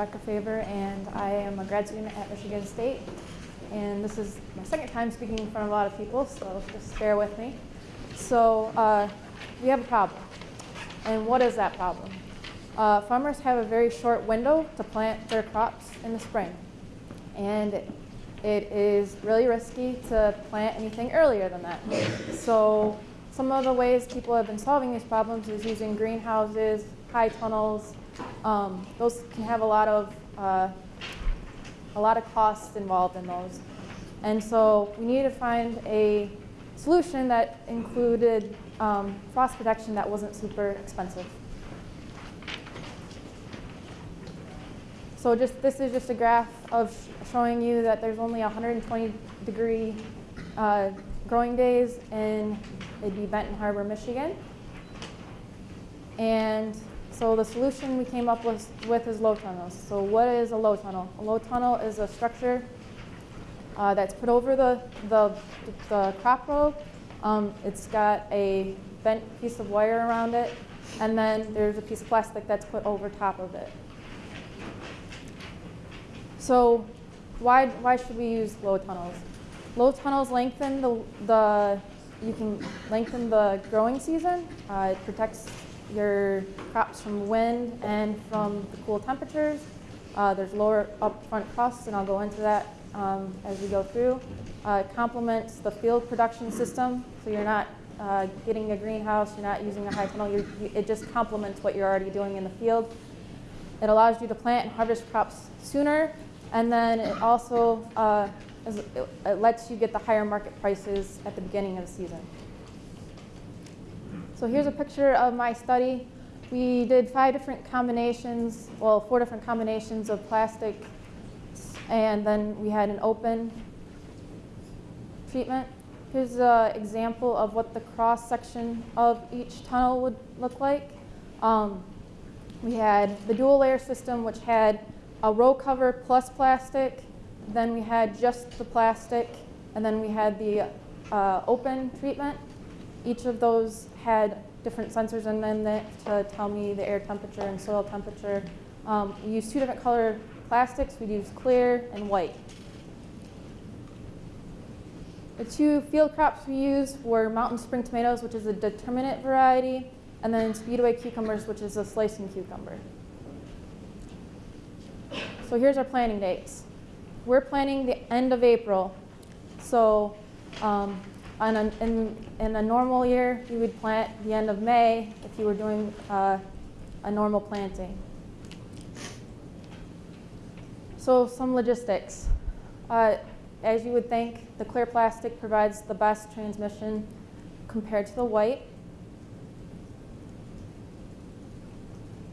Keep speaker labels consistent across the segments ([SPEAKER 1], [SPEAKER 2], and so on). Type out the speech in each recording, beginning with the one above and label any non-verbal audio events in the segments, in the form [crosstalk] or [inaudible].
[SPEAKER 1] Rebecca Faber, and I am a grad student at Michigan State. And this is my second time speaking in front of a lot of people, so just bear with me. So uh, we have a problem. And what is that problem? Uh, farmers have a very short window to plant their crops in the spring. And it is really risky to plant anything earlier than that. So some of the ways people have been solving these problems is using greenhouses, high tunnels. Um, those can have a lot of uh, a lot of costs involved in those. And so we need to find a solution that included um, frost protection that wasn't super expensive. So just this is just a graph of showing you that there's only 120 degree uh, growing days in it'd be Benton Harbor, Michigan. And so the solution we came up with, with is low tunnels. So what is a low tunnel? A low tunnel is a structure uh, that's put over the, the, the crop row. Um, it's got a bent piece of wire around it, and then there's a piece of plastic that's put over top of it. So why, why should we use low tunnels? Low tunnels lengthen the, the you can lengthen the growing season. Uh, it protects your crops from wind and from the cool temperatures. Uh, there's lower upfront costs, and I'll go into that um, as we go through. Uh, it complements the field production system, so you're not uh, getting a greenhouse, you're not using a high tunnel, you, it just complements what you're already doing in the field. It allows you to plant and harvest crops sooner, and then it also uh, it lets you get the higher market prices at the beginning of the season. So here's a picture of my study. We did five different combinations, well, four different combinations of plastic, and then we had an open treatment. Here's an example of what the cross section of each tunnel would look like. Um, we had the dual layer system, which had a row cover plus plastic. Then we had just the plastic, and then we had the uh, open treatment. Each of those had different sensors in them that to tell me the air temperature and soil temperature. Um, we used two different color plastics. We used clear and white. The two field crops we used were mountain spring tomatoes, which is a determinate variety, and then speedway cucumbers, which is a slicing cucumber. So here's our planting dates. We're planting the end of April. So um, on a, in, in a normal year, you would plant the end of May if you were doing uh, a normal planting. So some logistics. Uh, as you would think, the clear plastic provides the best transmission compared to the white.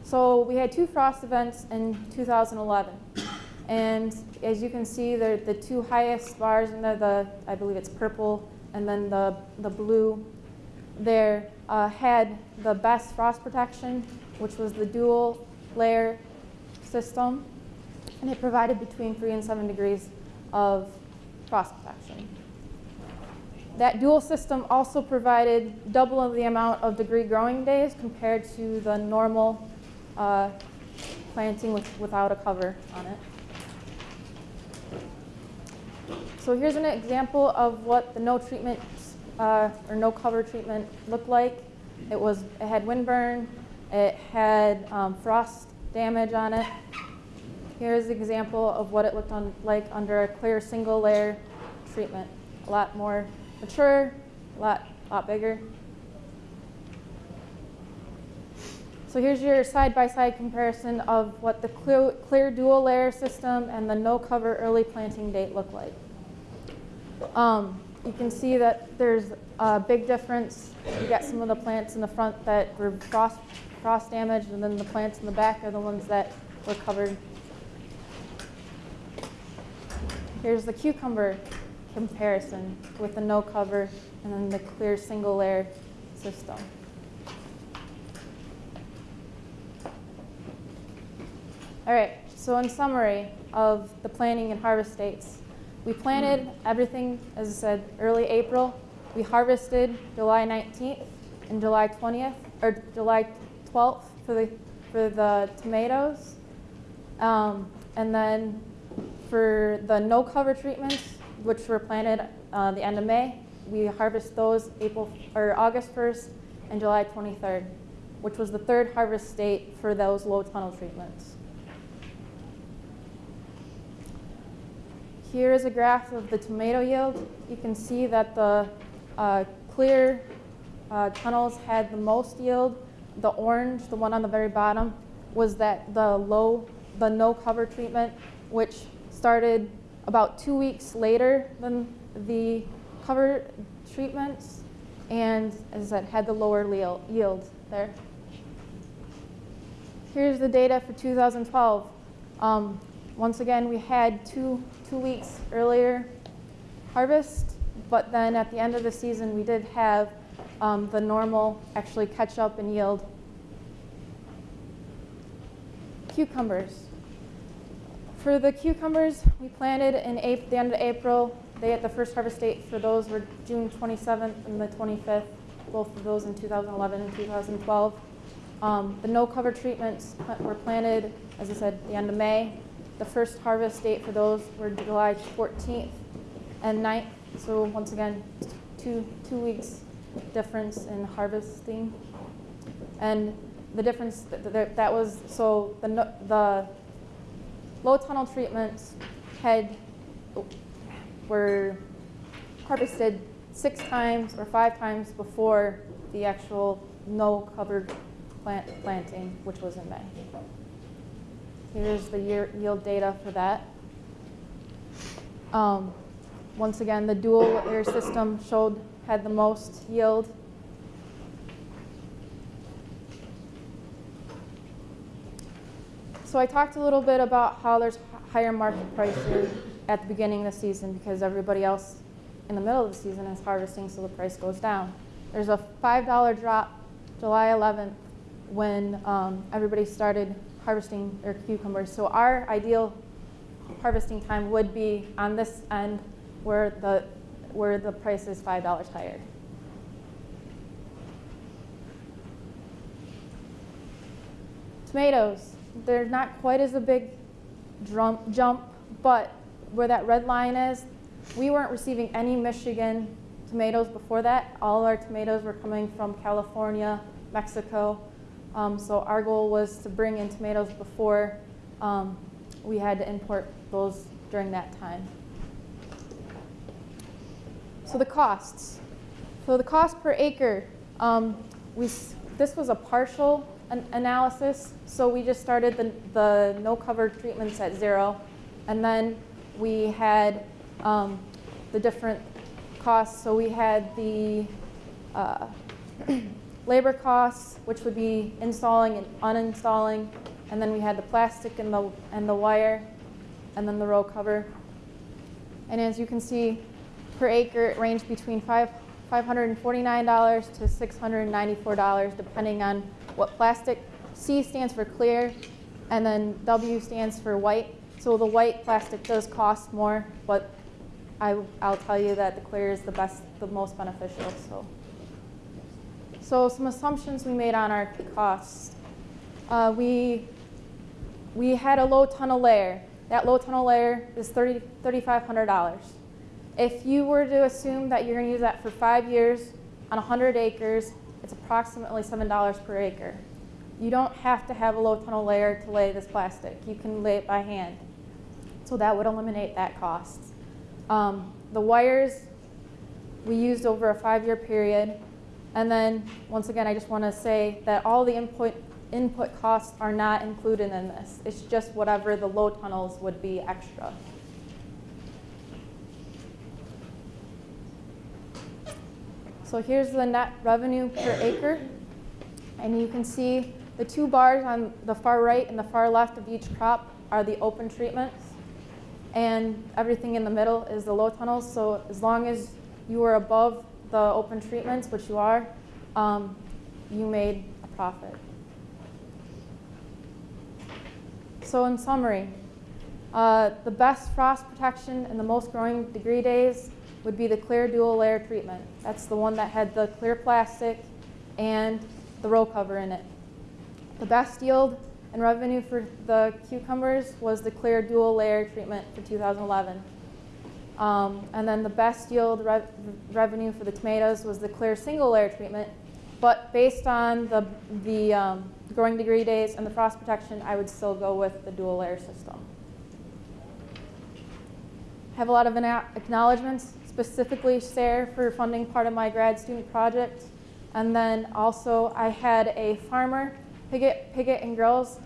[SPEAKER 1] So we had two frost events in 2011. And as you can see, they're the two highest bars in the, the I believe it's purple and then the, the blue there uh, had the best frost protection, which was the dual layer system. And it provided between three and seven degrees of frost protection. That dual system also provided double of the amount of degree growing days compared to the normal uh, planting with, without a cover on it. So here's an example of what the no treatment uh, or no cover treatment looked like. It was it had windburn, it had um, frost damage on it. Here's an example of what it looked on, like under a clear single layer treatment. A lot more mature, a lot, lot bigger. So here's your side-by-side -side comparison of what the clear, clear dual layer system and the no cover early planting date look like. Um, you can see that there's a big difference. You got some of the plants in the front that were frost, frost damaged, and then the plants in the back are the ones that were covered. Here's the cucumber comparison with the no cover and then the clear single layer system. All right, so in summary of the planting and harvest dates, we planted everything, as I said, early April. We harvested July 19th and July 20th, or July 12th for the, for the tomatoes. Um, and then for the no cover treatments, which were planted uh, the end of May, we harvest those April or August 1st and July 23rd, which was the third harvest date for those low tunnel treatments. Here is a graph of the tomato yield. You can see that the uh, clear uh, tunnels had the most yield. The orange, the one on the very bottom, was that the low, the no cover treatment, which started about two weeks later than the cover treatments, and as I said, had the lower yield there. Here's the data for 2012. Um, once again, we had two, two weeks earlier harvest, but then at the end of the season, we did have um, the normal actually catch up and yield. Cucumbers. For the cucumbers, we planted in April, the end of April. They had the first harvest date for those were June 27th and the 25th, both of those in 2011 and 2012. Um, the no cover treatments were planted, as I said, the end of May. The first harvest date for those were July 14th and 9th. So once again, two, two weeks difference in harvesting. And the difference that, that was, so the, the low tunnel treatments had, oh, were harvested six times or five times before the actual no covered plant planting, which was in May. Here's the yield data for that. Um, once again, the dual layer system showed had the most yield. So I talked a little bit about how there's higher market prices at the beginning of the season because everybody else in the middle of the season is harvesting, so the price goes down. There's a $5 drop July 11th when um, everybody started harvesting their cucumbers. So our ideal harvesting time would be on this end where the, where the price is $5 higher. Tomatoes, they're not quite as a big jump, but where that red line is, we weren't receiving any Michigan tomatoes before that. All our tomatoes were coming from California, Mexico, um, so our goal was to bring in tomatoes before um, we had to import those during that time. So the costs. So the cost per acre, um, we, this was a partial an analysis. So we just started the, the no cover treatments at zero. And then we had um, the different costs. So we had the uh, [clears throat] labor costs, which would be installing and uninstalling, and then we had the plastic and the, and the wire, and then the row cover. And as you can see, per acre, it ranged between five, $549 to $694, depending on what plastic. C stands for clear, and then W stands for white. So the white plastic does cost more, but I will tell you that the clear is the best, the most beneficial. So. So some assumptions we made on our costs. Uh, we, we had a low tunnel layer. That low tunnel layer is $3, $3,500. If you were to assume that you're going to use that for five years on 100 acres, it's approximately $7 per acre. You don't have to have a low tunnel layer to lay this plastic. You can lay it by hand. So that would eliminate that cost. Um, the wires we used over a five-year period. And then, once again, I just want to say that all the input, input costs are not included in this. It's just whatever the low tunnels would be extra. So here's the net revenue per acre. And you can see the two bars on the far right and the far left of each crop are the open treatments. And everything in the middle is the low tunnels. So as long as you are above the open treatments, which you are, um, you made a profit. So in summary, uh, the best frost protection and the most growing degree days would be the clear dual layer treatment. That's the one that had the clear plastic and the row cover in it. The best yield And revenue for the cucumbers was the clear dual layer treatment for 2011. Um, and then the best yield rev- revenue for the tomatoes was the clear single layer treatment. But based on the, the um, growing degree days and the frost protection, I would still go with the dual layer system. I Have a lot of acknowledgements, specifically SARE for funding part of my grad student project. And then also I had a farmer, Piggott, Piggott and Girls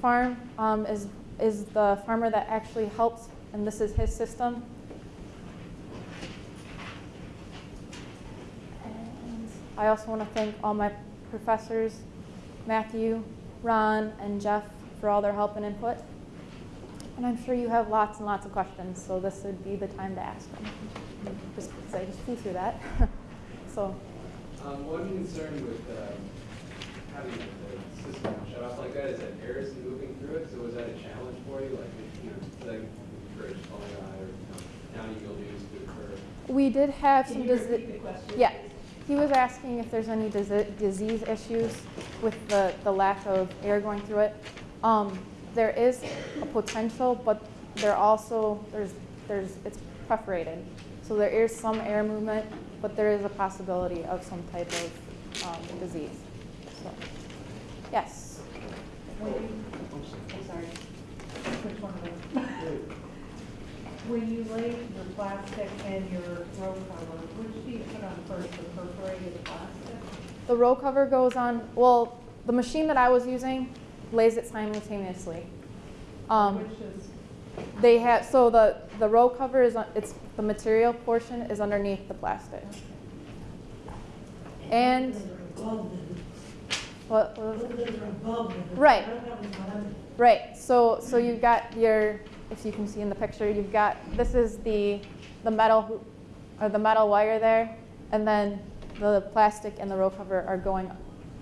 [SPEAKER 1] Farm um, is, is the farmer that actually helps, and this is his system. And I also want to thank all my professors, Matthew, Ron, and Jeff for all their help and input. And I'm sure you have lots and lots of questions, so this would be the time to ask them. Just because I just flew through that. [laughs] so,
[SPEAKER 2] Um, one concern with um, having the system shut off like that is that air is moving through it. So was that a challenge for you? Like, you know, like bridge falling out or you know, county mildews to occur?
[SPEAKER 1] we did have some
[SPEAKER 3] Can you
[SPEAKER 1] disease.
[SPEAKER 3] repeat the question?
[SPEAKER 1] Yeah, he was asking if there's any disease issues with the, the lack of air going through it. Um, there is a potential, but there also, there's, there's, it's perforated. So there is some air movement, but there is a possibility of some type of, um, disease. So, yes.
[SPEAKER 3] I'm sorry. Which one was it? When you lay your plastic and your row cover, which do you put on first, the perforated plastic?
[SPEAKER 1] The row cover goes on, well, the machine that I was using lays it simultaneously. Um,
[SPEAKER 3] Which is,
[SPEAKER 1] They have, so the, the row cover is, on- it's, the material portion is underneath the plastic. And, what, what was it? Right. Right, so, so you've got your, if you can see in the picture, you've got, this is the, the metal, or the metal wire there, and then the plastic and the row cover are going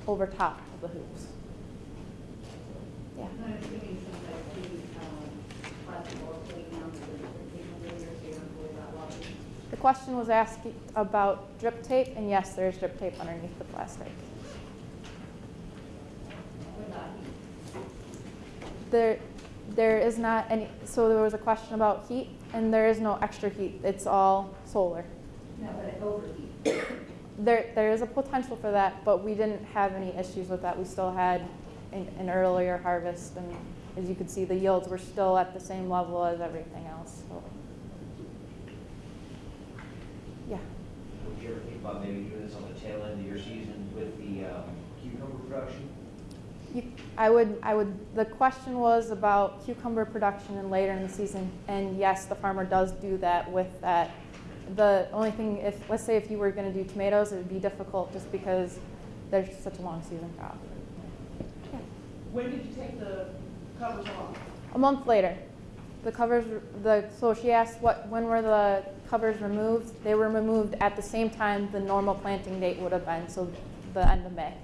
[SPEAKER 1] over top of the hoops. Yeah. The question was asked about drip tape, and yes, there's drip tape underneath the plastic. There, there is not any, so there was a question about heat, and there is no extra heat. It's all solar.
[SPEAKER 4] No, but it overheat.
[SPEAKER 1] There, there is a potential for that, but we didn't have any issues with that. We still had an, an earlier harvest, and as you could see, the yields were still at the same level as everything else, so. Yeah.
[SPEAKER 5] Would you ever think about maybe doing this on the tail end of your season with the um, cucumber production?
[SPEAKER 1] You, I would, I would, the question was about cucumber production and later in the season, and yes, the farmer does do that with that. The only thing, if, let's say if you were gonna do tomatoes, it would be difficult just because there's such a long season crop. Yeah.
[SPEAKER 3] when did you take the covers off?
[SPEAKER 1] A month later, the covers, the, so she asked what, when were the covers removed? They were removed at the same time the normal planting date would have been, so the end of May.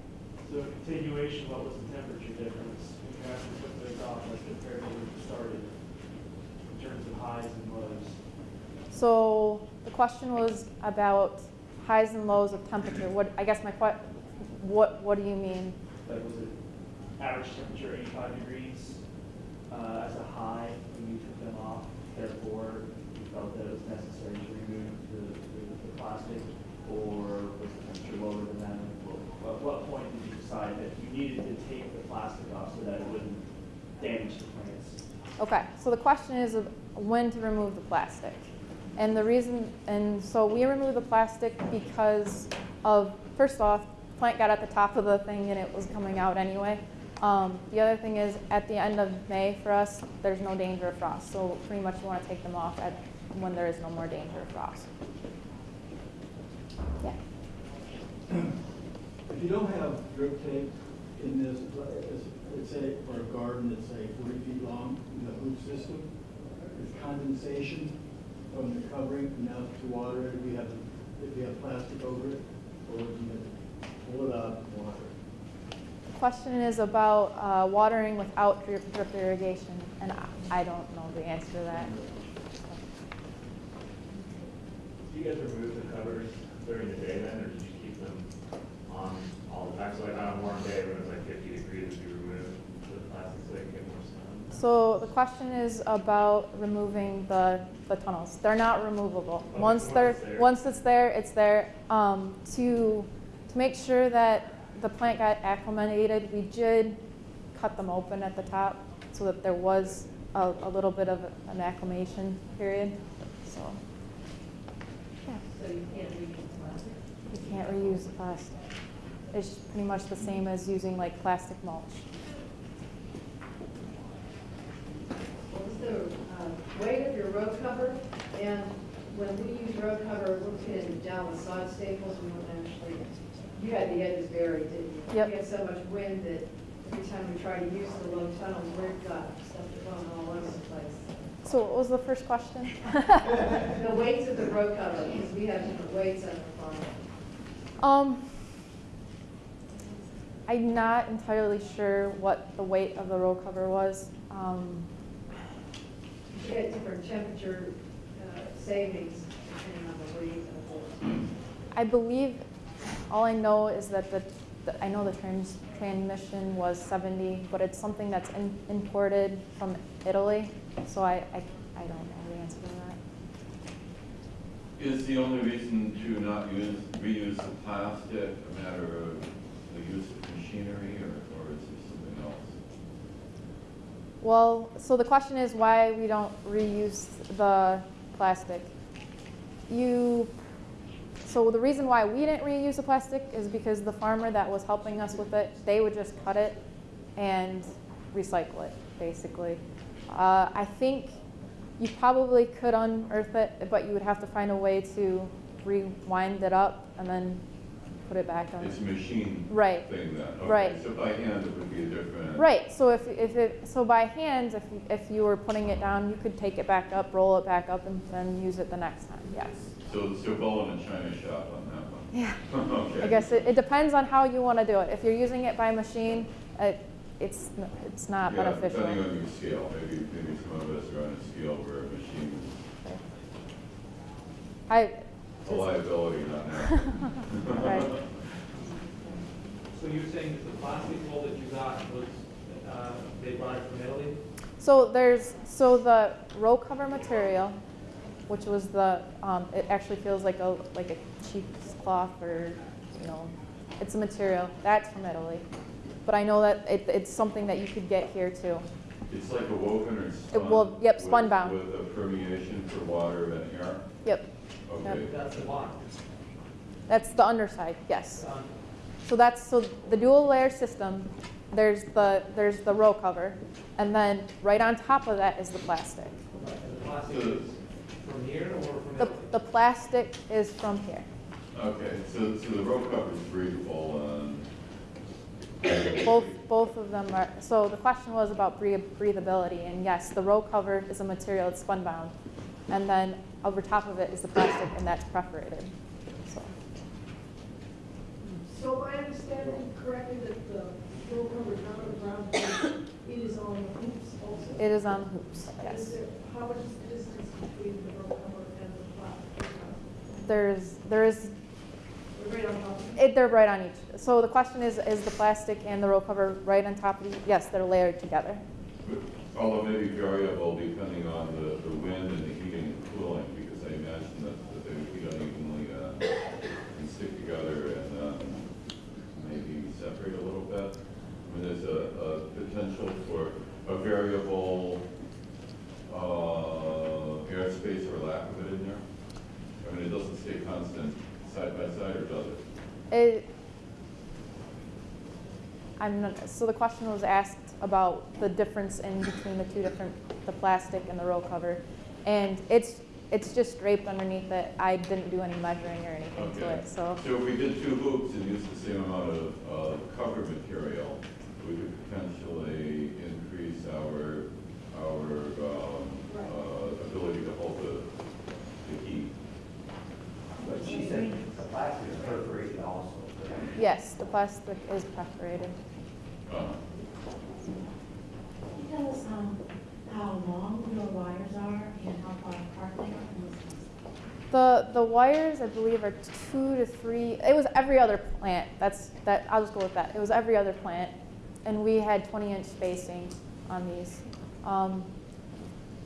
[SPEAKER 6] So continuation, what was the temperature difference when you actually took those off as compared to when you started? In terms of highs and lows?
[SPEAKER 1] So the question was about highs and lows of temperature. What, I guess my que, what, what do you mean?
[SPEAKER 6] Like was it average temperature eighty-five degrees uh, as a high when you took them off? Therefore, you felt that it was necessary to remove the, the, the plastic? Or was the temperature lower than that? At what point that you needed to take the plastic off so that it wouldn't damage the plants?
[SPEAKER 1] Okay, so the question is of when to remove the plastic. And the reason, and so we removed the plastic because of, first off, plant got at the top of the thing and it was coming out anyway. Um, the other thing is, at the end of May for us, there's no danger of frost. So pretty much you want to take them off at, when there is no more danger of frost.
[SPEAKER 7] If you don't have drip tape in this, it's- it's a, for a garden that's say forty feet long, in the hoop system, there's condensation from the covering enough to water it, if you have, if you have plastic over it, or if you have, pull it up, and water it.
[SPEAKER 1] The question is about uh, watering without drip, drip irrigation, and I, I don't know the answer to that.
[SPEAKER 8] Do you guys remove the covers during the day then, or did you keep them on all the time? So like on a warm day when it's like fifty degrees, would you remove the plastics
[SPEAKER 1] So the question is about removing the, the tunnels. They're not removable.
[SPEAKER 8] Okay,
[SPEAKER 1] Once
[SPEAKER 8] once
[SPEAKER 1] they're,
[SPEAKER 8] it's there.
[SPEAKER 1] once it's there, it's there. Um, to, to make sure that the plant got acclimated, we did cut them open at the top so that there was a, a little bit of an acclimation period, so. Yeah,
[SPEAKER 4] So you can't reuse plastic?
[SPEAKER 1] you can't reuse the plastic. It's pretty much the same as using like plastic mulch.
[SPEAKER 9] What was the uh, weight of your row cover? And when we use row cover, we're pinning down with sod staples, we don't actually, you had the edges buried, didn't you?
[SPEAKER 1] Yep.
[SPEAKER 9] We had so much wind that every time we try to use the low tunnels, we've got stuff going all over the place.
[SPEAKER 1] So what was the first question? [laughs]
[SPEAKER 9] The weights of the row cover, because we have different weights on the farm.
[SPEAKER 1] Um, I'm not entirely sure what the weight of the roll cover was. Um,
[SPEAKER 9] You get different temperature uh, savings depending on the weight of the horse.
[SPEAKER 1] I believe, all I know is that the, the- I know the trans, transmission was 70, but it's something that's in, imported from Italy, so I, I, I don't know the answer to that.
[SPEAKER 10] Is the only reason to not use, reuse the plastic a matter of the use of machinery, or, or is there something else?
[SPEAKER 1] Well, so the question is why we don't reuse the plastic. You, so the reason why we didn't reuse the plastic is because the farmer that was helping us with it, they would just cut it and recycle it, basically. Uh, I think you probably could unearth it, but you would have to find a way to rewind it up and then put it back on.
[SPEAKER 10] It's a machine
[SPEAKER 1] Right.
[SPEAKER 10] thing then? Okay,
[SPEAKER 1] Right.
[SPEAKER 10] So by hand, it would be a different?
[SPEAKER 1] Right, so if, if it, so by hand, if, you- if you were putting it down, you could take it back up, roll it back up, and then use it the next time, yes.
[SPEAKER 10] So, so bowl in a china shop on that one?
[SPEAKER 1] Yeah, [laughs]
[SPEAKER 10] Okay.
[SPEAKER 1] I guess it, it depends on how you wanna do it. If you're using it by machine, it, it's, n- it's not
[SPEAKER 10] Yeah,
[SPEAKER 1] beneficial.
[SPEAKER 10] depending on your scale, maybe, maybe some of us are on a scale where a machine
[SPEAKER 1] I,
[SPEAKER 10] a liability, not an [laughs]
[SPEAKER 1] Right.
[SPEAKER 6] So you're saying that the plastic mold that you got was, uh, they brought it from Italy?
[SPEAKER 1] so there's, so the row cover material, which was the, um, it actually feels like a, like a cheesecloth or, you know, it's a material, that's from Italy. But I know that it, it's something that you could get here too.
[SPEAKER 10] It's like a woven or spun?
[SPEAKER 1] will- yep,
[SPEAKER 10] with-
[SPEAKER 1] spunbond.
[SPEAKER 10] With a permeation for water and air?
[SPEAKER 1] Yep,
[SPEAKER 10] Okay.
[SPEAKER 6] That's the bottom.
[SPEAKER 1] that's the underside, yes.
[SPEAKER 6] Um,
[SPEAKER 1] So that's, so the dual layer system, there's the, there's the row cover, and then right on top of that is the plastic.
[SPEAKER 6] and The plastic is from here or from
[SPEAKER 1] The,
[SPEAKER 6] Italy?
[SPEAKER 1] the plastic is from here.
[SPEAKER 10] Okay, so, so the row cover is breathable and,
[SPEAKER 1] Both, both of them are, so the question was about breathability, and yes, the row cover is a material, it's spunbond. And then over top of it is the plastic, and that's perforated, so.
[SPEAKER 11] So I understanding correctly that the roll cover is not on the ground, it is on the hoops also?
[SPEAKER 1] It is on hoops,
[SPEAKER 11] Is
[SPEAKER 1] yes.
[SPEAKER 11] there, how much is the distance between the roll cover and the plastic?
[SPEAKER 1] There's, there is,
[SPEAKER 11] They're right on top of it?
[SPEAKER 1] they're right on each. So the question is, is the plastic and the roll cover right on top of each? Yes, they're layered together.
[SPEAKER 10] although maybe variable depending on the, the wind and the heating and cooling, because I imagine that, that they would heat unevenly, uh, and stick together and, um, maybe separate a little bit. I mean, there's a, a potential for a variable, uh, airspace or lack of it in there? I mean, it doesn't stay constant side by side, or does it?
[SPEAKER 1] It, I'm not, so the question was asked about the difference in between the two different, the plastic and the roll cover. And it's, it's just draped underneath it. I didn't do any measuring or anything to it, so.
[SPEAKER 10] So if we did two hoops and used the same amount of, uh, cover material, we could potentially increase our, our, uh, ability to hold the, the heat.
[SPEAKER 5] But she said the plastic is perforated also.
[SPEAKER 1] Yes, the plastic is perforated.
[SPEAKER 12] Can you tell us um, how long your wires are and how far apart they are the
[SPEAKER 1] The, the wires, I believe, are two to three, it was every other plant. That's, that, I'll just go with that. It was every other plant. And we had 20 inch spacing on these. Um,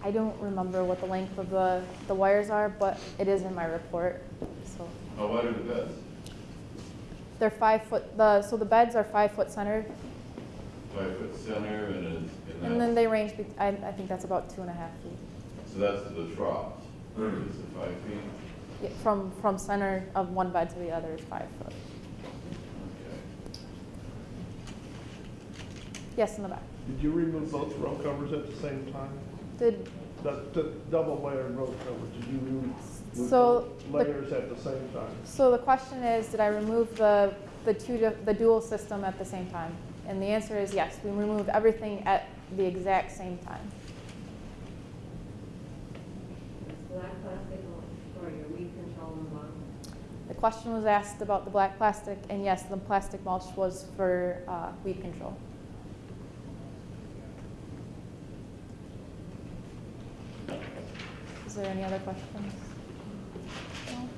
[SPEAKER 1] I don't remember what the length of the, the wires are, but it is in my report, so.
[SPEAKER 10] How wide are the beds?
[SPEAKER 1] They're five foot, the, so the beds are five foot centered,
[SPEAKER 10] Five foot center and is,
[SPEAKER 1] and
[SPEAKER 10] and
[SPEAKER 1] then they range, bet- I, I think that's about two and a half feet.
[SPEAKER 10] so that's to the trough. Is it five feet?
[SPEAKER 1] Yeah, From, from center of one bed to the other is five foot.
[SPEAKER 10] Okay.
[SPEAKER 1] Yes, in the back.
[SPEAKER 13] Did you remove both row covers at the same time?
[SPEAKER 1] Did,
[SPEAKER 13] The, the double layered row covers, did you remove
[SPEAKER 1] So,
[SPEAKER 13] both
[SPEAKER 1] the-
[SPEAKER 13] at the same time?
[SPEAKER 1] so the question is, did I remove the, the two, the dual system at the same time? And the answer is yes, we removed everything at the exact same time.
[SPEAKER 9] Black plastic or your weed control on the?
[SPEAKER 1] The question was asked about the black plastic, and yes, the plastic mulch was for uh, weed control. Is there any other questions? No?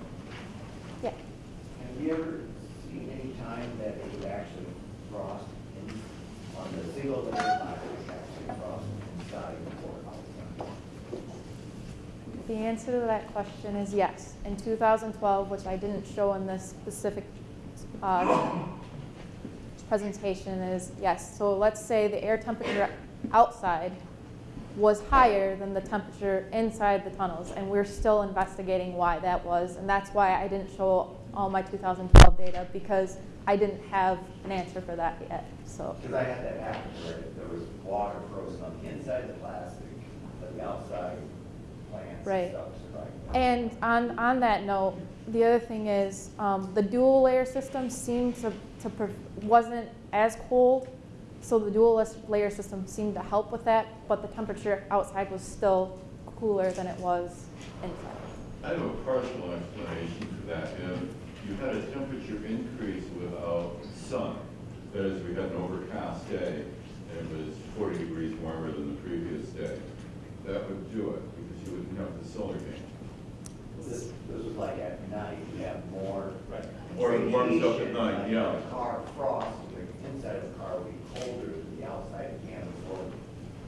[SPEAKER 1] Yeah.
[SPEAKER 5] Have you ever seen any time that it would actually frost in, on the single layer plastic, actually frost inside or outside?
[SPEAKER 1] The answer to that question is yes. In 2012, which I didn't show in this specific uh, presentation, is yes. So let's say the air temperature outside was higher than the temperature inside the tunnels, and we're still investigating why that was. And that's why I didn't show all my 2012 data, because I didn't have an answer for that yet. So.
[SPEAKER 5] Because I had that happen where there was water frozen on the inside of the plastic, but the outside plants
[SPEAKER 1] Right.
[SPEAKER 5] and stuff survived.
[SPEAKER 1] And on, on that note, the other thing is, um, the dual layer system seemed to, to, wasn't as cold, so the dual layer system seemed to help with that, but the temperature outside was still cooler than it was inside.
[SPEAKER 10] I have a partial explanation for that. If you had a temperature increase without sun, that is, we had an overcast day, and it was forty degrees warmer than the previous day, that would do it, because you wouldn't have the solar gain.
[SPEAKER 5] This, this was like at night, you have more.
[SPEAKER 10] Right. Or it warms up at night, yeah.
[SPEAKER 5] Car frost, the inside of the car would be colder than the outside again before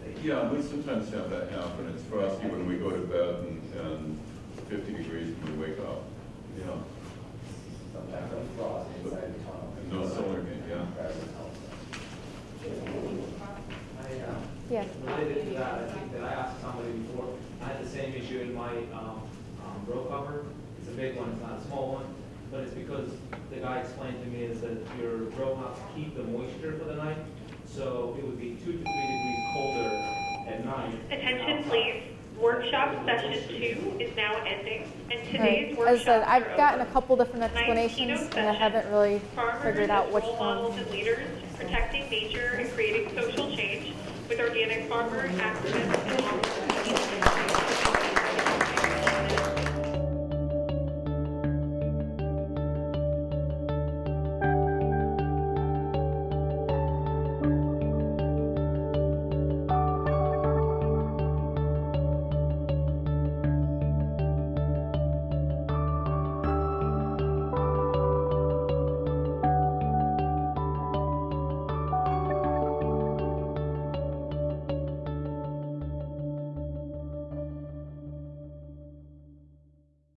[SPEAKER 5] they.
[SPEAKER 10] Yeah, we sometimes have that happen. It's frosty when we go to bed and, and fifty degrees when we wake up. Yeah.
[SPEAKER 5] Sometimes it's frost inside the tunnel.
[SPEAKER 10] And no solar gain, yeah.
[SPEAKER 5] Rather.
[SPEAKER 2] I, uh,
[SPEAKER 1] Yeah.
[SPEAKER 2] Related to that, I think that I asked somebody before, I had the same issue in my, um, um, row cover. It's a big one, it's not a small one, but it's because the guy explained to me is that your row house keep the moisture for the night, so it would be two to three degrees colder at night.
[SPEAKER 14] Attention, please. Workshop session two is now ending, and
[SPEAKER 1] Right.
[SPEAKER 14] today's
[SPEAKER 1] As I
[SPEAKER 14] workshop
[SPEAKER 1] said, I've gotten a couple different explanations, and I haven't really
[SPEAKER 14] Farmers
[SPEAKER 1] figured out
[SPEAKER 14] as
[SPEAKER 1] which
[SPEAKER 14] role
[SPEAKER 1] one.
[SPEAKER 14] models and leaders, protecting nature and creating social change with organic farmer activists, and